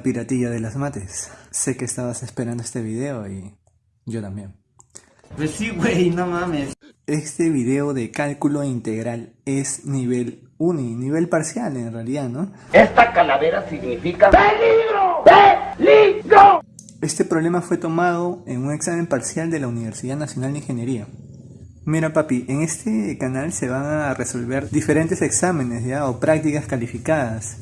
Hola piratilla de las mates. Sé que estabas esperando este video y yo también. Pues sí, güey, no mames. Este video de cálculo integral es nivel uni, nivel parcial en realidad, ¿no? Esta calavera significa ¡Peligro! ¡Peligro! Este problema fue tomado en un examen parcial de la Universidad Nacional de Ingeniería. Mira papi, en este canal se van a resolver diferentes exámenes ya o prácticas calificadas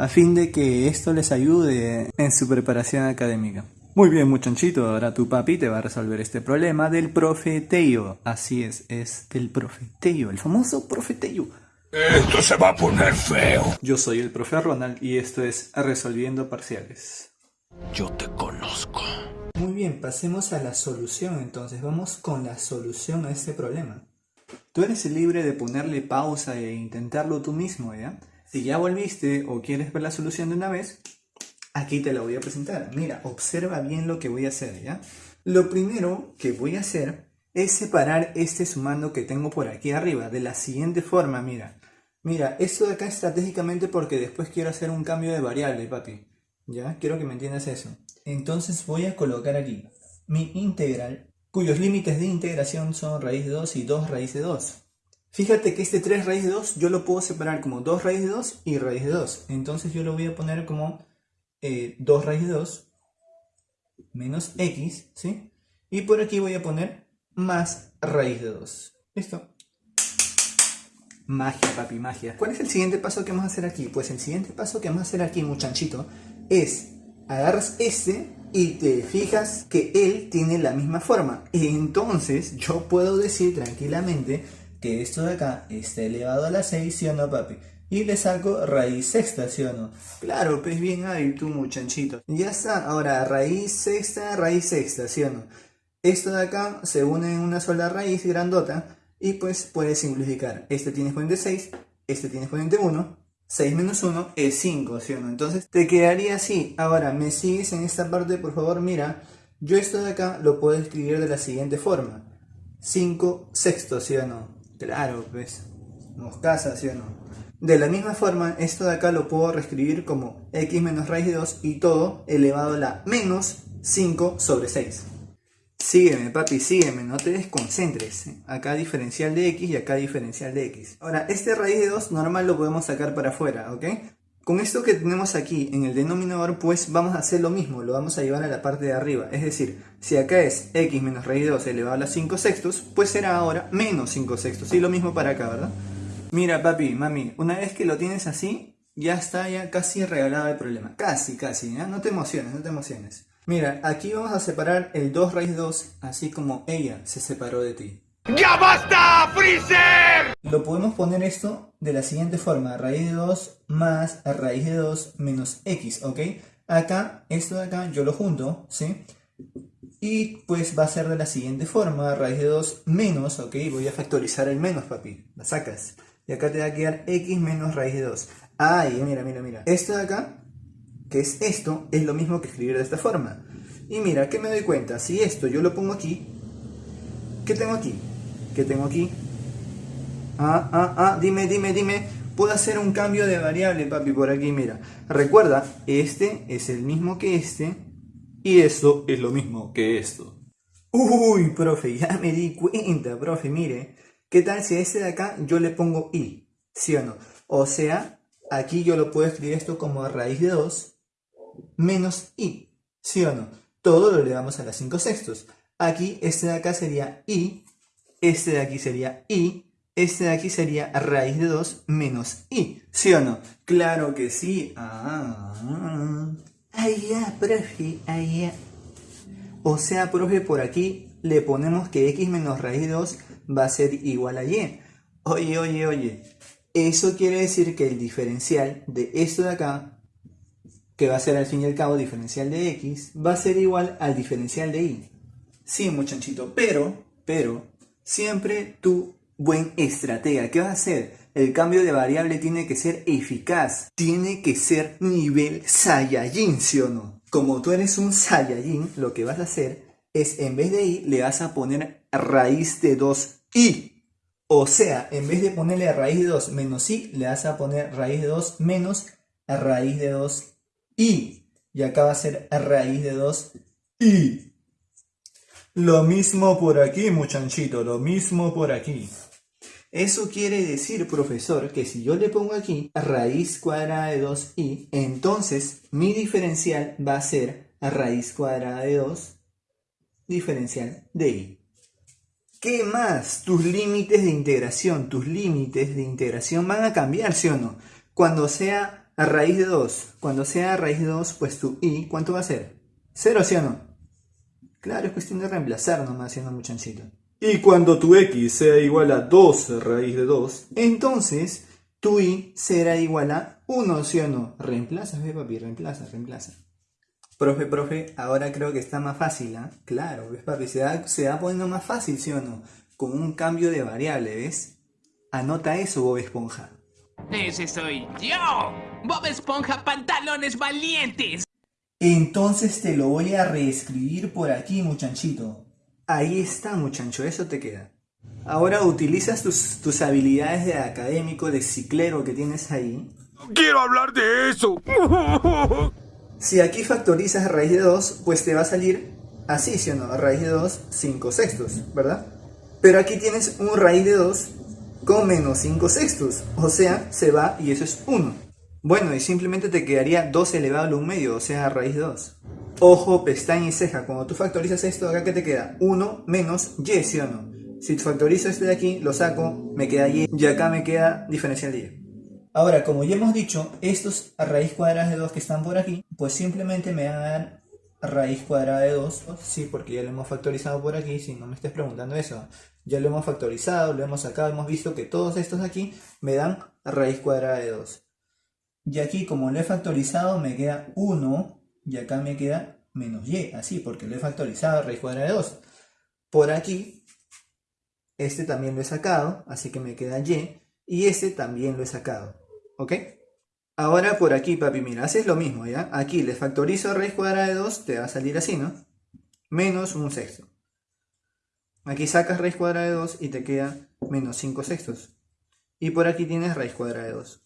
a fin de que esto les ayude en su preparación académica. Muy bien muchachito, ahora tu papi te va a resolver este problema del profeteo. Así es, es el profeteo, el famoso profeteo. Esto se va a poner feo. Yo soy el profe Ronald y esto es Resolviendo Parciales. Yo te conozco. Muy bien, pasemos a la solución entonces. Vamos con la solución a este problema. Tú eres libre de ponerle pausa e intentarlo tú mismo, ¿ya? Si ya volviste o quieres ver la solución de una vez, aquí te la voy a presentar. Mira, observa bien lo que voy a hacer, ¿ya? Lo primero que voy a hacer es separar este sumando que tengo por aquí arriba de la siguiente forma, mira. Mira, esto de acá estratégicamente porque después quiero hacer un cambio de variable, papi. ¿Ya? Quiero que me entiendas eso. Entonces voy a colocar aquí mi integral, cuyos límites de integración son raíz de 2 y 2 raíz de 2. Fíjate que este 3 raíz de 2 yo lo puedo separar como 2 raíz de 2 y raíz de 2. Entonces yo lo voy a poner como 2 eh, raíz de 2 menos x, ¿sí? Y por aquí voy a poner más raíz de 2. ¿Listo? Magia, papi, magia. ¿Cuál es el siguiente paso que vamos a hacer aquí? Pues el siguiente paso que vamos a hacer aquí, muchachito, es agarras este y te fijas que él tiene la misma forma. Entonces yo puedo decir tranquilamente que esto de acá está elevado a la 6, ¿sí o no, papi? Y le saco raíz sexta, ¿sí o no? Claro, pues bien ahí tú, muchachito. Ya está, ahora raíz sexta, raíz sexta, ¿sí o no? Esto de acá se une en una sola raíz grandota y pues puedes simplificar. Este tiene exponente 6, este tiene exponente 1, 6 menos 1 es 5, ¿sí o no? Entonces te quedaría así. Ahora, ¿me sigues en esta parte? Por favor, mira. Yo esto de acá lo puedo escribir de la siguiente forma. 5 sextos, ¿sí o no? Claro, pues, moscaza, ¿sí o no? De la misma forma, esto de acá lo puedo reescribir como x menos raíz de 2 y todo elevado a la menos 5 sobre 6. Sígueme, papi, sígueme, no te desconcentres. Acá diferencial de x y acá diferencial de x. Ahora, este raíz de 2 normal lo podemos sacar para afuera, ¿ok? Con esto que tenemos aquí en el denominador, pues vamos a hacer lo mismo, lo vamos a llevar a la parte de arriba. Es decir, si acá es x menos raíz de 2 elevado a la 5 sextos, pues será ahora menos 5 sextos. Y lo mismo para acá, ¿verdad? Mira, papi, mami, una vez que lo tienes así, ya está ya casi regalado el problema. Casi, casi, ¿ya? No te emociones, no te emociones. Mira, aquí vamos a separar el 2 raíz de 2, así como ella se separó de ti. ¡Ya basta, Freezer! Lo podemos poner esto de la siguiente forma, raíz de 2 más raíz de 2 menos x, ¿ok? Acá, esto de acá, yo lo junto, ¿sí? Y pues va a ser de la siguiente forma, raíz de 2 menos, ¿ok? Voy a factorizar el menos, papi, la sacas. Y acá te va a quedar x menos raíz de 2. Ay, mira, mira, mira. Esto de acá, que es esto, es lo mismo que escribir de esta forma. Y mira, ¿qué me doy cuenta? Si esto yo lo pongo aquí, ¿qué tengo aquí? ¿Qué tengo aquí? Ah, ah, ah, dime, dime, dime. Puedo hacer un cambio de variable, papi, por aquí, mira. Recuerda, este es el mismo que este. Y esto es lo mismo que esto. Uy, profe, ya me di cuenta, profe, mire. ¿Qué tal si a este de acá yo le pongo i? ¿Sí o no? O sea, aquí yo lo puedo escribir esto como raíz de 2 menos i. ¿Sí o no? Todo lo elevamos a las 5 sextos. Aquí este de acá sería i este de aquí sería i, este de aquí sería raíz de 2 menos i. ¿Sí o no? Claro que sí. Ah, ahí ya, profe, ahí ya. O sea, profe, por aquí le ponemos que x menos raíz de 2 va a ser igual a y. Oye, oye, oye. Eso quiere decir que el diferencial de esto de acá, que va a ser al fin y al cabo diferencial de x, va a ser igual al diferencial de y. Sí, muchachito, pero, pero, Siempre tu buen estratega. ¿Qué vas a hacer? El cambio de variable tiene que ser eficaz. Tiene que ser nivel Saiyajin, ¿sí o no? Como tú eres un Saiyajin, lo que vas a hacer es en vez de i le vas a poner raíz de 2i. O sea, en vez de ponerle raíz de 2 menos i, le vas a poner raíz de 2 menos raíz de 2i. Y acá va a ser raíz de 2i. Lo mismo por aquí, muchachito, lo mismo por aquí. Eso quiere decir, profesor, que si yo le pongo aquí raíz cuadrada de 2i, entonces mi diferencial va a ser raíz cuadrada de 2 diferencial de i. ¿Qué más? Tus límites de integración, tus límites de integración van a cambiar, ¿sí o no? Cuando sea raíz de 2, cuando sea raíz de 2, pues tu i, ¿cuánto va a ser? ¿Cero, sí o no? Claro, es cuestión de reemplazar nomás, ¿sí o no, muchachito? Y cuando tu x sea igual a 2 raíz de 2, entonces tu i será igual a 1, ¿sí o no? Reemplazas, ve papi, reemplaza, reemplaza. Profe, profe, ahora creo que está más fácil, ¿ah? Claro, ves papi, se va, se va poniendo más fácil, ¿sí o no? Con un cambio de variable, ¿ves? Anota eso, Bob Esponja. Ese soy yo. Bob Esponja Pantalones Valientes. Entonces te lo voy a reescribir por aquí, muchachito. Ahí está, muchacho, eso te queda. Ahora utilizas tus, tus habilidades de académico, de ciclero que tienes ahí. ¡Quiero hablar de eso! Si aquí factorizas raíz de 2, pues te va a salir así, ¿sí o no? Raíz de 2, 5 sextos, ¿verdad? Pero aquí tienes un raíz de 2 con menos 5 sextos, o sea, se va y eso es 1. Bueno, y simplemente te quedaría 2 elevado a 1 medio, o sea, raíz de 2. Ojo, pestaña y ceja, cuando tú factorizas esto, acá que te queda 1 menos y, ¿sí o no? Si factorizo este de aquí, lo saco, me queda y, y acá me queda diferencial de y. Ahora, como ya hemos dicho, estos raíz cuadrada de 2 que están por aquí, pues simplemente me van a dar raíz cuadrada de 2, sí, porque ya lo hemos factorizado por aquí, si no me estés preguntando eso. Ya lo hemos factorizado, lo hemos sacado, hemos visto que todos estos aquí me dan raíz cuadrada de 2. Y aquí, como lo he factorizado, me queda 1, y acá me queda menos y, así, porque lo he factorizado, raíz cuadrada de 2. Por aquí, este también lo he sacado, así que me queda y, y este también lo he sacado. ¿Ok? Ahora por aquí, papi, mira, haces lo mismo, ¿ya? Aquí le factorizo raíz cuadrada de 2, te va a salir así, ¿no? Menos un sexto. Aquí sacas raíz cuadrada de 2 y te queda menos 5 sextos. Y por aquí tienes raíz cuadrada de 2.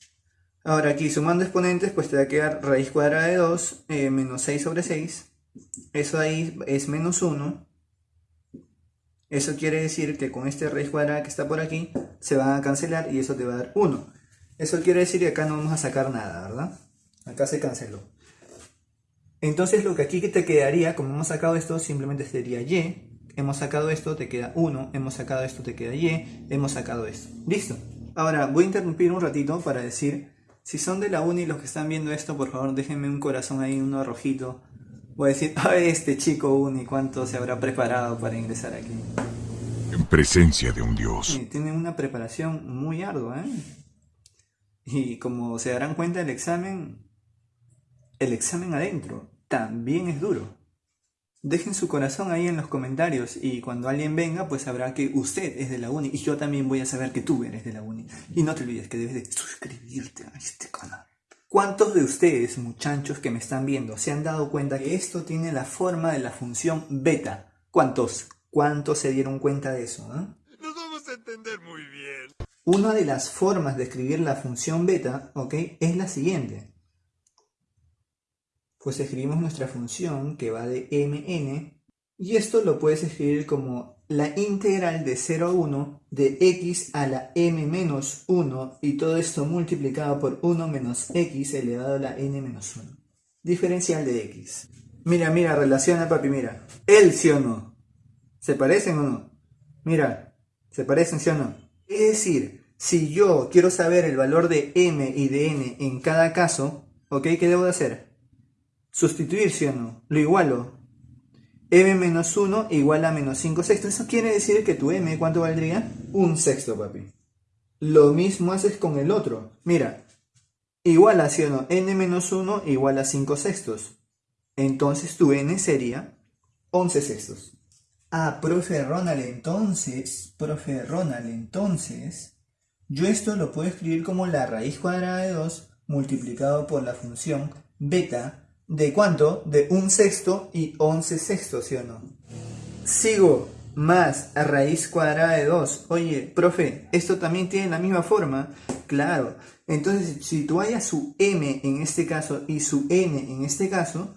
Ahora aquí sumando exponentes, pues te va a quedar raíz cuadrada de 2 eh, menos 6 sobre 6. Eso ahí es menos 1. Eso quiere decir que con este raíz cuadrada que está por aquí, se van a cancelar y eso te va a dar 1. Eso quiere decir que acá no vamos a sacar nada, ¿verdad? Acá se canceló. Entonces lo que aquí te quedaría, como hemos sacado esto, simplemente sería y. Hemos sacado esto, te queda 1. Hemos sacado esto, te queda y. Hemos sacado esto. ¿Listo? Ahora voy a interrumpir un ratito para decir, si son de la uni los que están viendo esto, por favor déjenme un corazón ahí, uno rojito. Voy a decir, a este chico uni, cuánto se habrá preparado para ingresar aquí. En presencia de un dios. Sí, tiene una preparación muy ardua, ¿eh? Y como se darán cuenta, el examen, el examen adentro también es duro. Dejen su corazón ahí en los comentarios y cuando alguien venga, pues sabrá que usted es de la uni y yo también voy a saber que tú eres de la uni. Y no te olvides que debes de suscribirte a este canal. ¿Cuántos de ustedes, muchachos que me están viendo, se han dado cuenta que esto tiene la forma de la función beta? ¿Cuántos? ¿Cuántos se dieron cuenta de eso? ¿no? Nos vamos a entender muy bien. Una de las formas de escribir la función beta, ¿ok? Es la siguiente. Pues escribimos nuestra función que va de mn y esto lo puedes escribir como la integral de 0 a 1 de x a la m menos 1 y todo esto multiplicado por 1 menos x elevado a la n menos 1. Diferencial de x. Mira, mira, relaciona papi, mira. ¿El sí o no? ¿Se parecen o no? Mira, ¿se parecen sí o no? Es decir, si yo quiero saber el valor de m y de n en cada caso, ¿ok? ¿Qué debo de hacer? Sustituir, ¿sí o no? Lo igualo. m menos 1 igual a menos 5 sextos. Eso quiere decir que tu m, ¿cuánto valdría? Un sexto, papi. Lo mismo haces con el otro. Mira, igual a, ¿sí o no? n menos 1 igual a 5 sextos. Entonces tu n sería 11 sextos. Ah, profe Ronald, entonces, profe Ronald, entonces, yo esto lo puedo escribir como la raíz cuadrada de 2 multiplicado por la función beta de cuánto? De un sexto y 11 sextos, ¿sí o no? Sigo, más raíz cuadrada de 2. Oye, profe, ¿esto también tiene la misma forma? Claro. Entonces, si tú hayas su m en este caso y su n en este caso,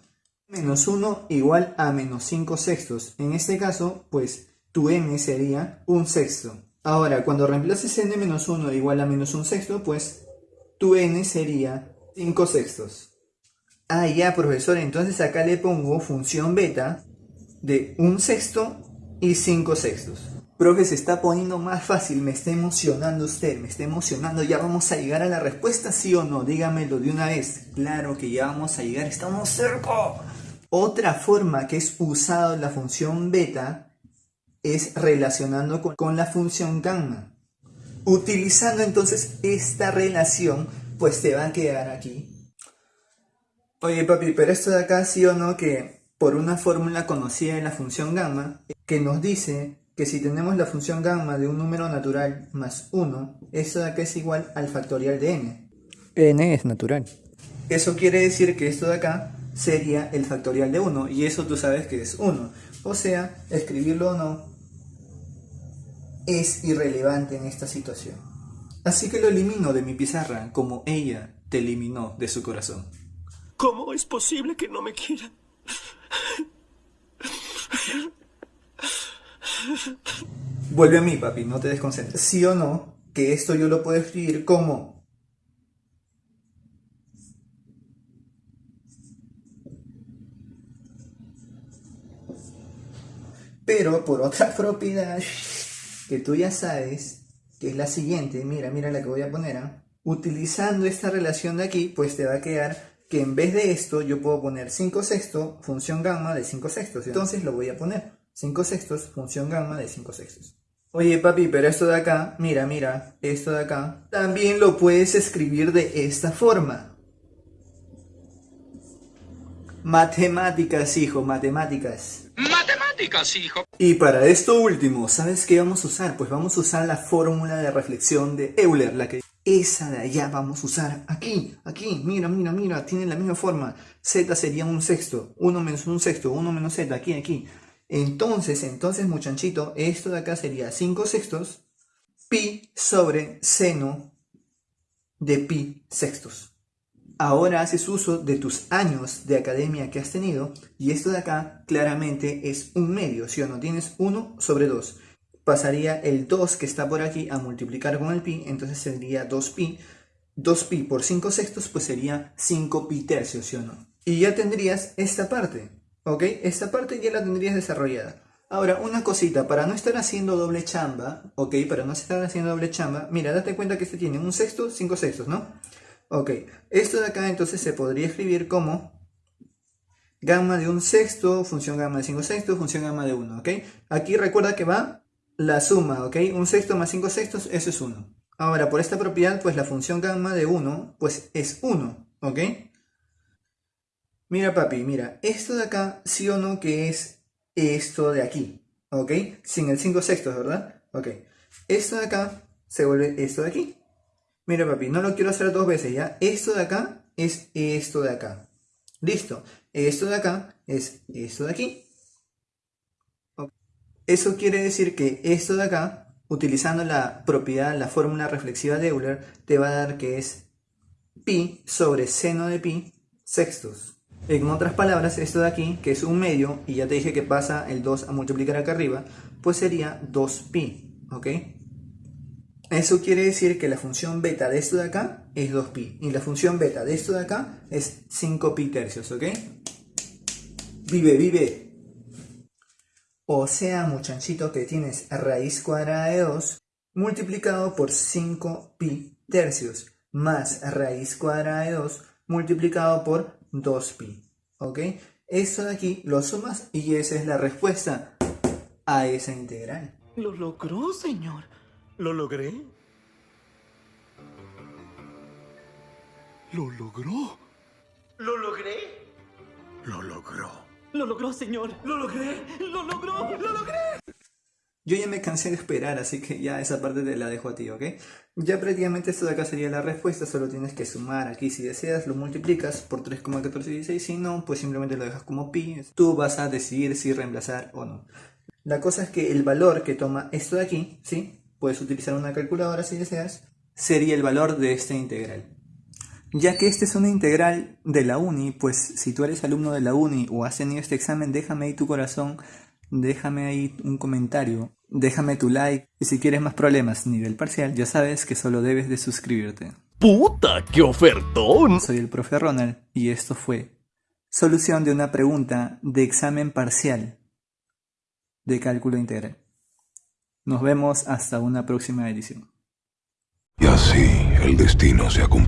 menos 1 igual a menos 5 sextos. En este caso, pues, tu m sería un sexto. Ahora, cuando reemplaces n menos 1 igual a menos un sexto, pues, tu n sería 5 sextos. Ah, ya, profesor, entonces acá le pongo función beta de un sexto y 5 sextos. Profe, se está poniendo más fácil, me está emocionando usted, me está emocionando. ¿Ya vamos a llegar a la respuesta, sí o no? Dígamelo de una vez. Claro que ya vamos a llegar, estamos cerca. Otra forma que es usado la función beta es relacionando con, con la función gamma. Utilizando entonces esta relación, pues te va a quedar aquí. Oye papi, pero esto de acá sí o no que por una fórmula conocida de la función gamma, que nos dice que si tenemos la función gamma de un número natural más 1, esto de acá es igual al factorial de n. n es natural. Eso quiere decir que esto de acá sería el factorial de 1, y eso tú sabes que es 1. O sea, escribirlo o no es irrelevante en esta situación. Así que lo elimino de mi pizarra como ella te eliminó de su corazón. ¿Cómo es posible que no me quiera? Vuelve a mí, papi, no te desconcentres. ¿Sí o no? Que esto yo lo puedo escribir como... Pero por otra propiedad que tú ya sabes, que es la siguiente, mira, mira la que voy a poner, ¿ah? utilizando esta relación de aquí, pues te va a quedar que en vez de esto yo puedo poner 5 sextos, función gamma de 5 sextos. Entonces lo voy a poner 5 sextos, función gamma de 5 sextos. Oye papi, pero esto de acá, mira, mira, esto de acá, también lo puedes escribir de esta forma. Matemáticas, hijo, matemáticas. Matemáticas, hijo. Y para esto último, ¿sabes qué vamos a usar? Pues vamos a usar la fórmula de reflexión de Euler, la que esa de allá vamos a usar aquí, aquí, mira, mira, mira, tiene la misma forma. Z sería un sexto, 1 menos un sexto, 1 menos Z, aquí, aquí. Entonces, entonces, muchachito, esto de acá sería 5 sextos, pi sobre seno de pi sextos. Ahora haces uso de tus años de academia que has tenido y esto de acá claramente es un medio, si o no? Tienes 1 sobre 2. Pasaría el 2 que está por aquí a multiplicar con el pi, entonces sería 2pi. 2pi por 5 sextos pues sería 5pi tercios, ¿sí o no? Y ya tendrías esta parte. ¿Ok? Esta parte ya la tendrías desarrollada. Ahora, una cosita, para no estar haciendo doble chamba, ¿ok? Para no estar haciendo doble chamba, mira, date cuenta que este tiene un sexto, cinco sextos, ¿no? Ok, esto de acá entonces se podría escribir como gamma de un sexto, función gamma de cinco sextos, función gamma de 1, ¿ok? Aquí recuerda que va la suma, ¿ok? Un sexto más cinco sextos, eso es 1. Ahora, por esta propiedad, pues la función gamma de 1, pues es 1, ¿ok? Mira papi, mira, esto de acá, sí o no que es esto de aquí, ¿ok? Sin el 5 sextos, ¿verdad? Ok, esto de acá se vuelve esto de aquí. Mira papi, no lo quiero hacer dos veces, ¿ya? Esto de acá es esto de acá. Listo, esto de acá es esto de aquí. Eso quiere decir que esto de acá, utilizando la propiedad, la fórmula reflexiva de Euler, te va a dar que es pi sobre seno de pi sextos. En otras palabras, esto de aquí, que es un medio, y ya te dije que pasa el 2 a multiplicar acá arriba, pues sería 2pi, ¿ok? Eso quiere decir que la función beta de esto de acá es 2pi, y la función beta de esto de acá es 5pi tercios, ¿ok? Vive, vive. O sea, muchachito, que tienes raíz cuadrada de 2 multiplicado por 5pi tercios, más raíz cuadrada de 2 multiplicado por 2pi. ¿Ok? Esto de aquí lo sumas y esa es la respuesta a esa integral. Lo logró, señor. ¿Lo logré? ¿Lo logró? ¿Lo logré? Lo logró. Lo logró, señor. Lo logré. Lo logró. Lo logré. Yo ya me cansé de esperar, así que ya esa parte te la dejo a ti, ¿ok? Ya prácticamente esto de acá sería la respuesta, solo tienes que sumar aquí si deseas, lo multiplicas por 3,1416, si no, pues simplemente lo dejas como pi. Tú vas a decidir si reemplazar o no. La cosa es que el valor que toma esto de aquí, ¿sí? Puedes utilizar una calculadora si deseas, sería el valor de esta integral. Ya que este es una integral de la uni, pues si tú eres alumno de la uni o has tenido este examen, déjame ahí tu corazón, déjame ahí un comentario, déjame tu like y si quieres más problemas nivel parcial, ya sabes que solo debes de suscribirte. ¡Puta, qué ofertón! Soy el profe Ronald y esto fue solución de una pregunta de examen parcial de cálculo integral. Nos vemos hasta una próxima edición. Y así el destino se ha cumplido.